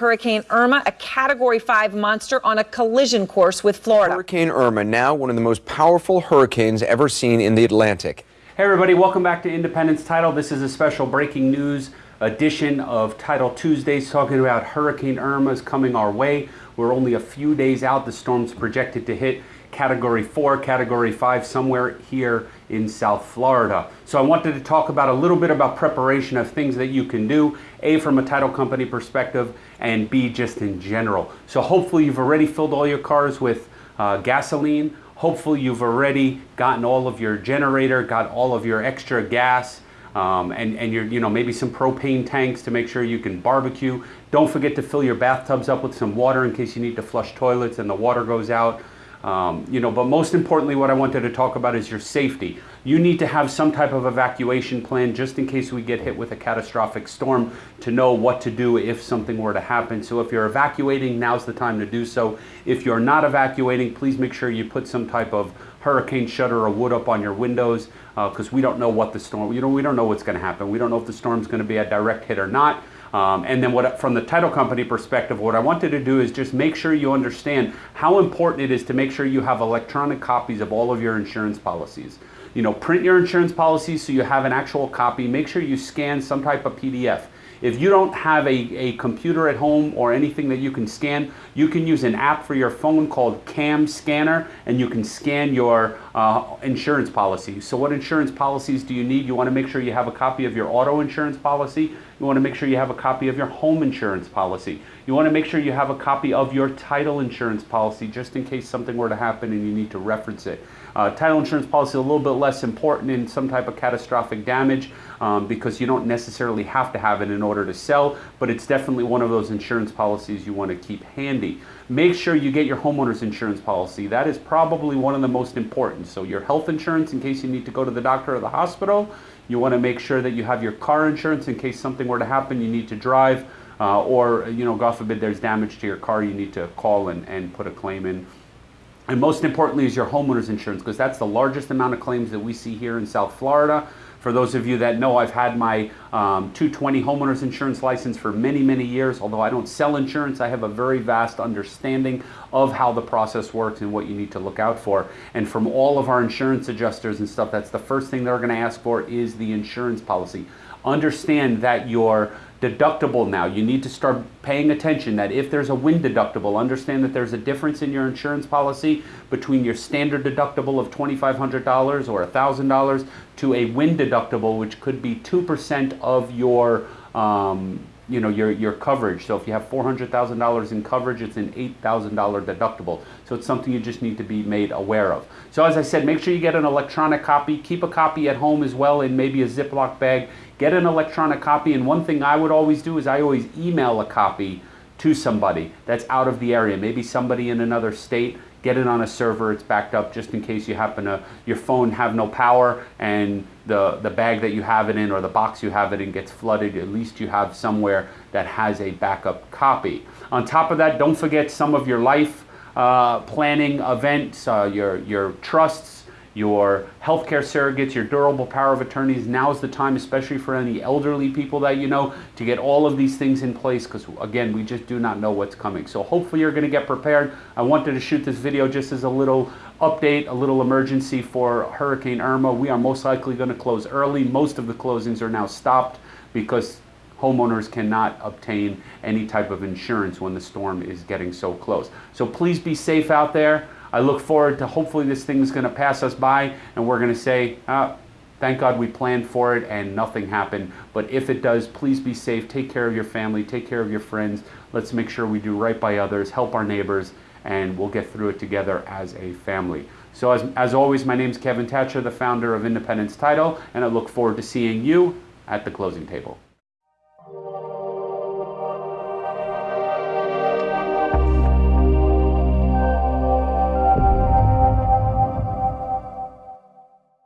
Hurricane Irma, a Category 5 monster on a collision course with Florida. Hurricane Irma, now one of the most powerful hurricanes ever seen in the Atlantic. Hey everybody, welcome back to Independence Title. This is a special breaking news edition of Title Tuesdays talking about Hurricane Irma's coming our way. We're only a few days out. The storm's projected to hit Category 4, Category 5 somewhere here in South Florida. So I wanted to talk about a little bit about preparation of things that you can do, A, from a title company perspective, and B, just in general. So hopefully you've already filled all your cars with uh, gasoline. Hopefully you've already gotten all of your generator, got all of your extra gas, um, and, and your, you know, maybe some propane tanks to make sure you can barbecue. Don't forget to fill your bathtubs up with some water in case you need to flush toilets and the water goes out. Um, you know, but most importantly, what I wanted to talk about is your safety. You need to have some type of evacuation plan just in case we get hit with a catastrophic storm to know what to do if something were to happen. So if you're evacuating, now's the time to do so. If you're not evacuating, please make sure you put some type of hurricane shutter or wood up on your windows because uh, we don't know what the storm, you know, we don't know what's going to happen. We don't know if the storm's going to be a direct hit or not. Um, and then what, from the title company perspective, what I wanted to do is just make sure you understand how important it is to make sure you have electronic copies of all of your insurance policies. You know, print your insurance policies so you have an actual copy. Make sure you scan some type of PDF. If you don't have a, a computer at home or anything that you can scan, you can use an app for your phone called Cam Scanner and you can scan your uh, insurance policies. So what insurance policies do you need? You want to make sure you have a copy of your auto insurance policy. You want to make sure you have a copy of your home insurance policy. You want to make sure you have a copy of your title insurance policy just in case something were to happen and you need to reference it. Uh, title insurance policy a little bit less important in some type of catastrophic damage um, because you don't necessarily have to have it in order to sell, but it's definitely one of those insurance policies you want to keep handy. Make sure you get your homeowner's insurance policy. That is probably one of the most important. So your health insurance in case you need to go to the doctor or the hospital. You want to make sure that you have your car insurance in case something were to happen, you need to drive. Uh, or, you know, God forbid there's damage to your car, you need to call and, and put a claim in. And most importantly is your homeowner's insurance because that's the largest amount of claims that we see here in South Florida. For those of you that know, I've had my um, 220 homeowners insurance license for many, many years. Although I don't sell insurance, I have a very vast understanding of how the process works and what you need to look out for. And from all of our insurance adjusters and stuff, that's the first thing they're going to ask for is the insurance policy. Understand that your deductible now. You need to start paying attention that if there's a wind deductible, understand that there's a difference in your insurance policy between your standard deductible of $2,500 or $1,000 to a wind deductible, which could be 2% of your um, you know, your, your coverage. So if you have $400,000 in coverage, it's an $8,000 deductible. So it's something you just need to be made aware of. So as I said, make sure you get an electronic copy. Keep a copy at home as well in maybe a Ziploc bag. Get an electronic copy. And one thing I would always do is I always email a copy to somebody that's out of the area, maybe somebody in another state, get it on a server, it's backed up just in case you happen to, your phone have no power and the, the bag that you have it in or the box you have it in gets flooded, at least you have somewhere that has a backup copy. On top of that, don't forget some of your life uh, planning events, uh, your, your trusts, your healthcare surrogates, your durable power of attorneys. Now is the time, especially for any elderly people that you know, to get all of these things in place because, again, we just do not know what's coming. So hopefully you're going to get prepared. I wanted to shoot this video just as a little update, a little emergency for Hurricane Irma. We are most likely going to close early. Most of the closings are now stopped because homeowners cannot obtain any type of insurance when the storm is getting so close. So please be safe out there. I look forward to hopefully this thing is going to pass us by and we're going to say, ah, thank God we planned for it and nothing happened. But if it does, please be safe. Take care of your family. Take care of your friends. Let's make sure we do right by others, help our neighbors, and we'll get through it together as a family. So as, as always, my name is Kevin Thatcher, the founder of Independence Title, and I look forward to seeing you at the closing table.